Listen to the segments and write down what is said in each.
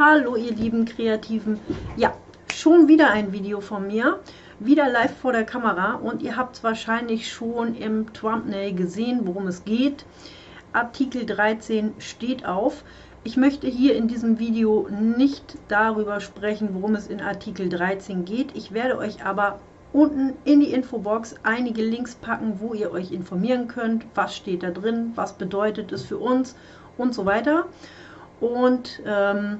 Hallo ihr lieben Kreativen. Ja, schon wieder ein Video von mir. Wieder live vor der Kamera und ihr habt es wahrscheinlich schon im Thumbnail gesehen, worum es geht. Artikel 13 steht auf. Ich möchte hier in diesem Video nicht darüber sprechen, worum es in Artikel 13 geht. Ich werde euch aber unten in die Infobox einige Links packen, wo ihr euch informieren könnt, was steht da drin, was bedeutet es für uns und so weiter. Und ähm,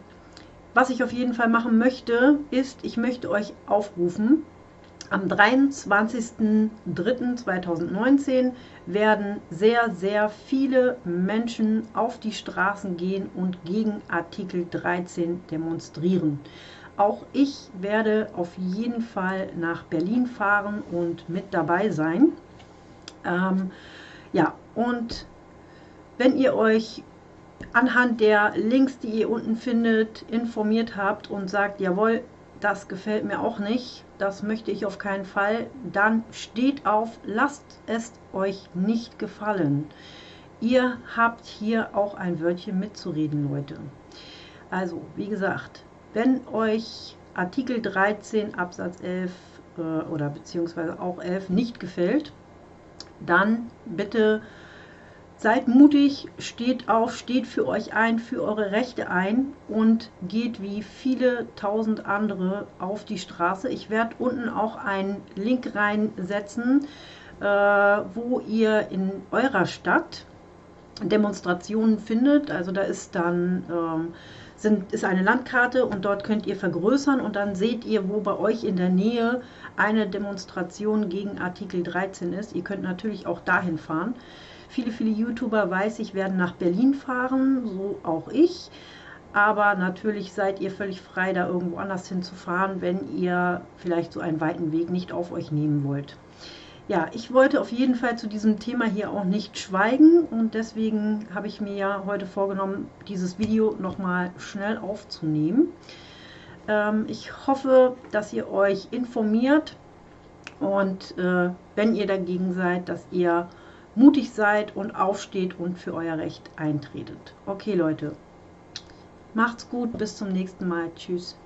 was ich auf jeden Fall machen möchte, ist, ich möchte euch aufrufen, am 23.03.2019 werden sehr, sehr viele Menschen auf die Straßen gehen und gegen Artikel 13 demonstrieren. Auch ich werde auf jeden Fall nach Berlin fahren und mit dabei sein. Ähm, ja, und wenn ihr euch anhand der Links, die ihr unten findet, informiert habt und sagt, jawohl, das gefällt mir auch nicht, das möchte ich auf keinen Fall, dann steht auf, lasst es euch nicht gefallen. Ihr habt hier auch ein Wörtchen mitzureden, Leute. Also, wie gesagt, wenn euch Artikel 13 Absatz 11 äh, oder beziehungsweise auch 11 nicht gefällt, dann bitte Seid mutig, steht auf, steht für euch ein, für eure Rechte ein und geht wie viele tausend andere auf die Straße. Ich werde unten auch einen Link reinsetzen, äh, wo ihr in eurer Stadt Demonstrationen findet. Also da ist dann ähm, sind, ist eine Landkarte und dort könnt ihr vergrößern und dann seht ihr, wo bei euch in der Nähe eine Demonstration gegen Artikel 13 ist. Ihr könnt natürlich auch dahin fahren. Viele, viele YouTuber, weiß ich, werden nach Berlin fahren, so auch ich. Aber natürlich seid ihr völlig frei, da irgendwo anders hinzufahren, wenn ihr vielleicht so einen weiten Weg nicht auf euch nehmen wollt. Ja, ich wollte auf jeden Fall zu diesem Thema hier auch nicht schweigen und deswegen habe ich mir ja heute vorgenommen, dieses Video nochmal schnell aufzunehmen. Ähm, ich hoffe, dass ihr euch informiert und äh, wenn ihr dagegen seid, dass ihr mutig seid und aufsteht und für euer Recht eintretet. Okay, Leute. Macht's gut, bis zum nächsten Mal. Tschüss.